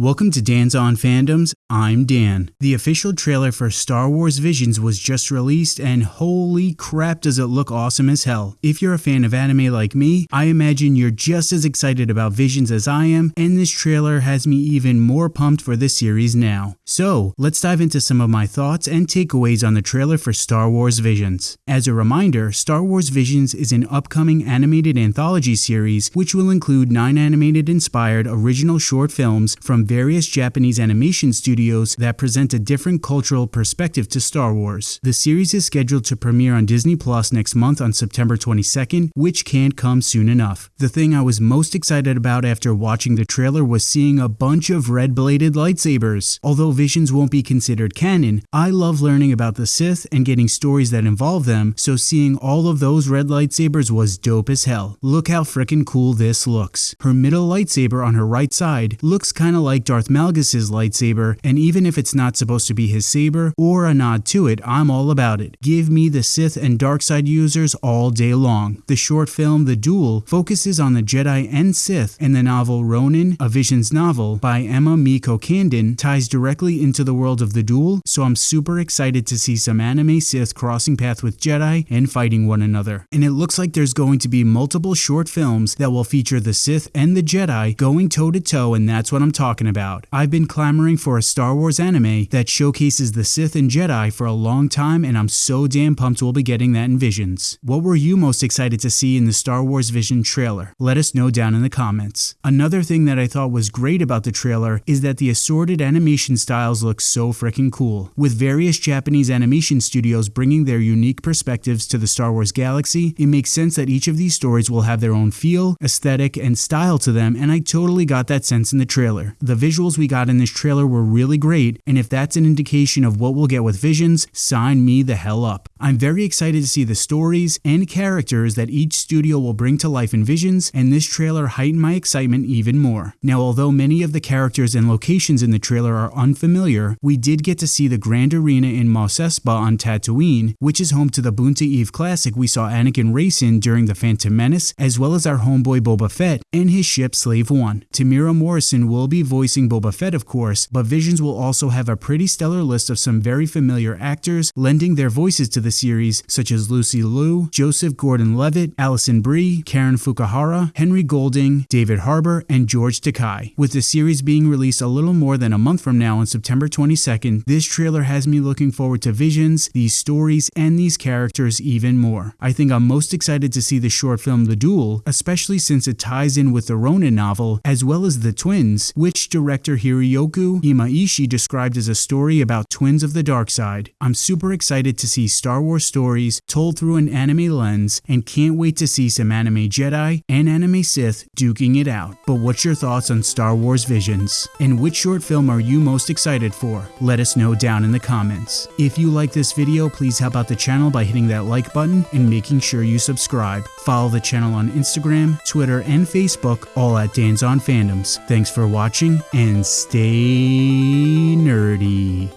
Welcome to Dan's On Fandoms. I'm Dan. The official trailer for Star Wars Visions was just released, and holy crap, does it look awesome as hell. If you're a fan of anime like me, I imagine you're just as excited about Visions as I am, and this trailer has me even more pumped for this series now. So, let's dive into some of my thoughts and takeaways on the trailer for Star Wars Visions. As a reminder, Star Wars Visions is an upcoming animated anthology series which will include nine animated inspired original short films from various Japanese animation studios that present a different cultural perspective to Star Wars. The series is scheduled to premiere on Disney Plus next month on September 22nd, which can't come soon enough. The thing I was most excited about after watching the trailer was seeing a bunch of red-bladed lightsabers. Although Visions won't be considered canon, I love learning about the Sith and getting stories that involve them, so seeing all of those red lightsabers was dope as hell. Look how freaking cool this looks. Her middle lightsaber on her right side looks kinda like like Darth Malgus' lightsaber, and even if it's not supposed to be his saber or a nod to it, I'm all about it. Give me the Sith and dark side users all day long. The short film The Duel focuses on the Jedi and Sith, and the novel Ronin, a Visions novel by Emma Miko Candon, ties directly into the world of The Duel, so I'm super excited to see some anime Sith crossing path with Jedi and fighting one another. And it looks like there's going to be multiple short films that will feature the Sith and the Jedi going toe to toe, and that's what I'm talking about. I've been clamoring for a Star Wars anime that showcases the Sith and Jedi for a long time, and I'm so damn pumped we'll be getting that in Visions. What were you most excited to see in the Star Wars Vision trailer? Let us know down in the comments. Another thing that I thought was great about the trailer is that the assorted animation styles look so freaking cool. With various Japanese animation studios bringing their unique perspectives to the Star Wars galaxy, it makes sense that each of these stories will have their own feel, aesthetic, and style to them, and I totally got that sense in the trailer. The visuals we got in this trailer were really great, and if that's an indication of what we'll get with Visions, sign me the hell up. I'm very excited to see the stories and characters that each studio will bring to life in Visions, and this trailer heightened my excitement even more. Now, although many of the characters and locations in the trailer are unfamiliar, we did get to see the Grand Arena in Mos Espa on Tatooine, which is home to the Boonta Eve Classic we saw Anakin race in during The Phantom Menace, as well as our homeboy Boba Fett and his ship Slave One. Temuera Morrison will be voicing voicing Boba Fett, of course, but Visions will also have a pretty stellar list of some very familiar actors lending their voices to the series, such as Lucy Liu, Joseph Gordon-Levitt, Alison Brie, Karen Fukuhara, Henry Golding, David Harbour, and George Takei. With the series being released a little more than a month from now on September 22nd, this trailer has me looking forward to Visions, these stories, and these characters even more. I think I'm most excited to see the short film The Duel, especially since it ties in with the Ronin novel, as well as The Twins, which director Hiroyuki Imaishi described as a story about twins of the dark side. I'm super excited to see Star Wars stories told through an anime lens and can't wait to see some anime Jedi and anime Sith duking it out. But what's your thoughts on Star Wars Visions? And which short film are you most excited for? Let us know down in the comments. If you like this video, please help out the channel by hitting that like button and making sure you subscribe. Follow the channel on Instagram, Twitter, and Facebook, all at Dan's on Fandoms. Thanks for watching and stay nerdy.